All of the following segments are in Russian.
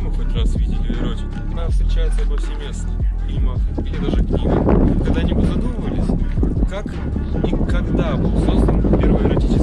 мы хоть раз видели эротику, она встречается повсеместно в фильмах или даже книгах. Когда-нибудь задумывались, как и когда был создан первый эротический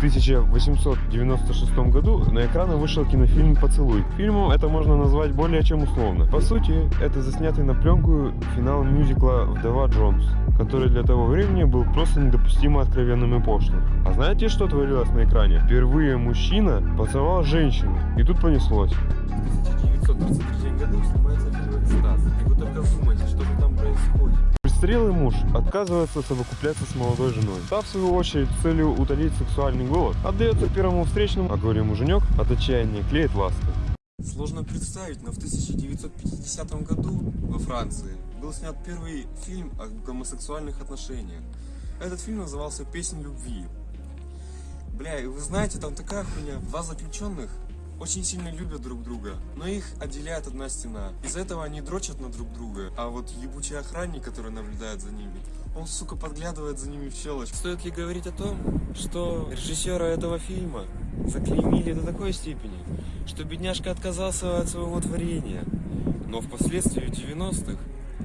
1896 году на экраны вышел кинофильм «Поцелуй». Фильмом это можно назвать более чем условно. По сути, это заснятый на пленку финал мюзикла «Вдова Джонс», который для того времени был просто недопустимо откровенным и пошлым. А знаете, что творилось на экране? Впервые мужчина поцеловал женщину, и тут понеслось. В 1933 году снимается фильм «Экстаз». И вы только вдумайтесь, что там происходит. Престарелый муж отказывается совокупляться с молодой женой. Та, в свою очередь, целью утолить сексуальный голод, отдается первому встречному, а горе-муженек от отчаяния клеит ласты. Сложно представить, но в 1950 году во Франции был снят первый фильм о гомосексуальных отношениях. Этот фильм назывался «Песнь любви». Бля, и вы знаете, там такая хуйня. Два заключенных очень сильно любят друг друга, но их отделяет одна стена. Из-за этого они дрочат на друг друга, а вот ебучий охранник, который наблюдает за ними, он, сука, подглядывает за ними в щелочь. Стоит ли говорить о том, что режиссера этого фильма заклеймили до такой степени, что бедняжка отказался от своего творения. Но впоследствии в 90-х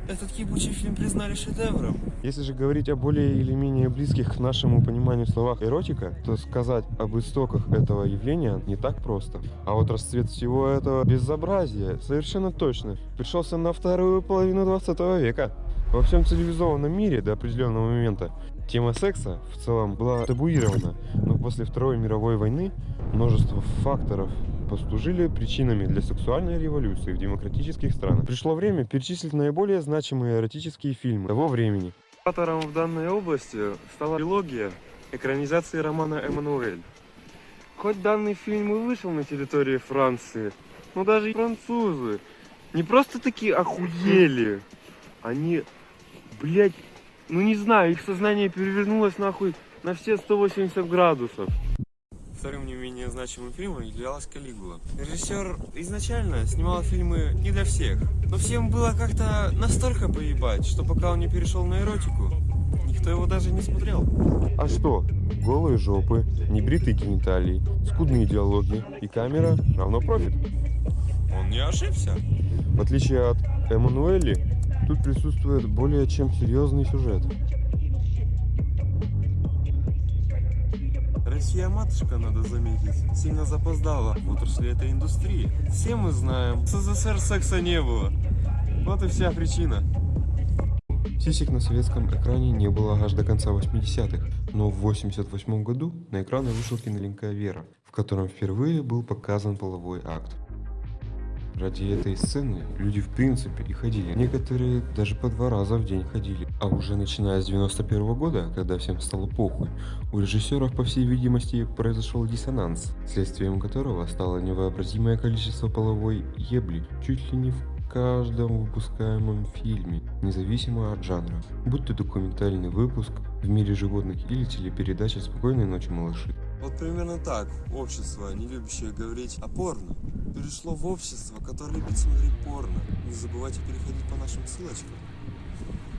этот ебучий фильм признали шедевром. Если же говорить о более или менее близких к нашему пониманию словах эротика, то сказать об истоках этого явления не так просто. А вот расцвет всего этого безобразия совершенно точно пришелся на вторую половину 20 века. Во всем цивилизованном мире до определенного момента тема секса в целом была табуирована, но после Второй мировой войны множество факторов послужили причинами для сексуальной революции в демократических странах. Пришло время перечислить наиболее значимые эротические фильмы того времени. Автором в данной области стала трилогия экранизации романа «Эммануэль». Хоть данный фильм и вышел на территории Франции, но даже французы не просто такие охуели, они, блядь, ну не знаю, их сознание перевернулось нахуй на все 180 градусов. Вторым не менее значимым фильмом являлась Калигула. Режиссер изначально снимал фильмы не для всех, но всем было как-то настолько поебать, что пока он не перешел на эротику, никто его даже не смотрел. А что? Голые жопы, небритые гениталии, скудные диалоги и камера равно профит. Он не ошибся. В отличие от Эммануэли, тут присутствует более чем серьезный сюжет. Россия матушка, надо заметить, сильно запоздала в отрасли этой индустрии. Все мы знаем, в СССР секса не было. Вот и вся причина. Сисек на советском экране не было аж до конца 80-х, но в 88 году на экраны вышел кинолинка «Вера», в котором впервые был показан половой акт. Ради этой сцены люди в принципе и ходили. Некоторые даже по два раза в день ходили. А уже начиная с 91 -го года, когда всем стало похуй, у режиссеров, по всей видимости, произошел диссонанс, следствием которого стало невообразимое количество половой ебли, чуть ли не в каждом выпускаемом фильме, независимо от жанра, будь то документальный выпуск в мире животных или телепередача «Спокойной ночи, малыши». Вот примерно так общество, не любящее говорить о порно, перешло в общество, которое любит смотреть порно. Не забывайте переходить по нашим ссылочкам.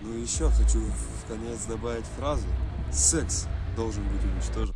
Ну и еще хочу в конец добавить фразу «Секс должен быть уничтожен».